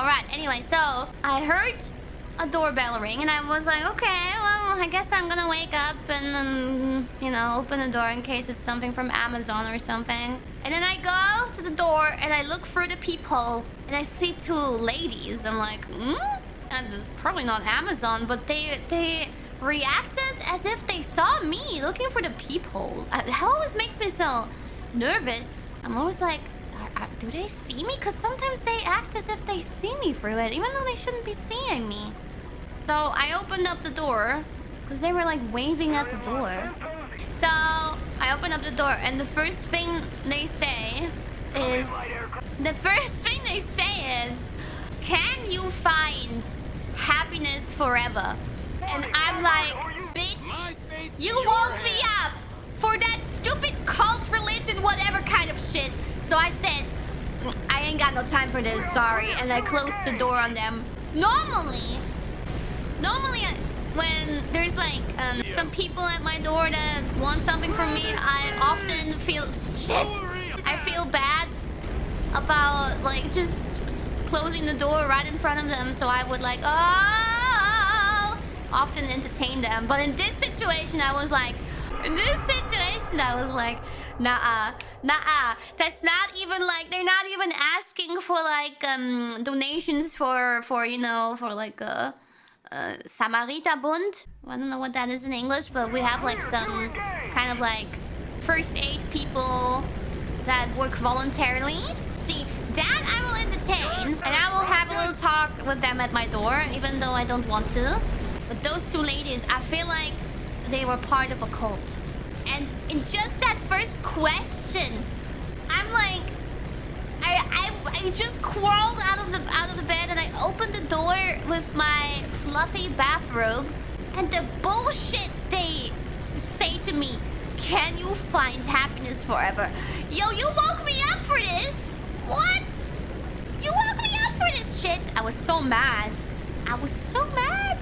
All right. Anyway, so I heard a doorbell ring, and I was like, okay, well, I guess I'm gonna wake up and um, you know open the door in case it's something from Amazon or something. And then I go to the door and I look through the peephole and I see two ladies. I'm like, hmm? And it's probably not Amazon, but they they reacted as if they saw me looking for the peephole. Uh, That always makes me so nervous. I'm always like, are- are- do they see me? Because sometimes they act as if they see me through it, even though they shouldn't be seeing me. So I opened up the door because they were like waving at the door. So I opened up the door, and the first thing they say is the first thing they say is, "Can you find happiness forever?" And I'm like, "Bitch, you woke me up for that stupid cult religion, whatever kind of shit." So I said, "I ain't got no time for this, sorry," and I closed the door on them. Normally, normally uh, when there's like um, some people at my door that want something from me i often feel shit. I feel bad about like just closing the door right in front of them so i would like oh often entertain them. But in this situation i was like in this situation i was like nah nah that's not even like they're not even asking for like um donations for for you know for like uh uh, Samariterbund. I don't know what that is in English, but we have like some kind of like first aid people that work voluntarily. See, that I will entertain, and I will have a little talk with them at my door, even though I don't want to. But those two ladies, I feel like they were part of a cult. And in just that first question, I'm like, I, I I just crawled out of the out of the bed and I opened the door with my fluffy bathrobe and the bullshit they say to me, "Can you find happiness forever?" Yo, you woke me up for this. What? You woke me up for this shit. I was so mad. I was so mad.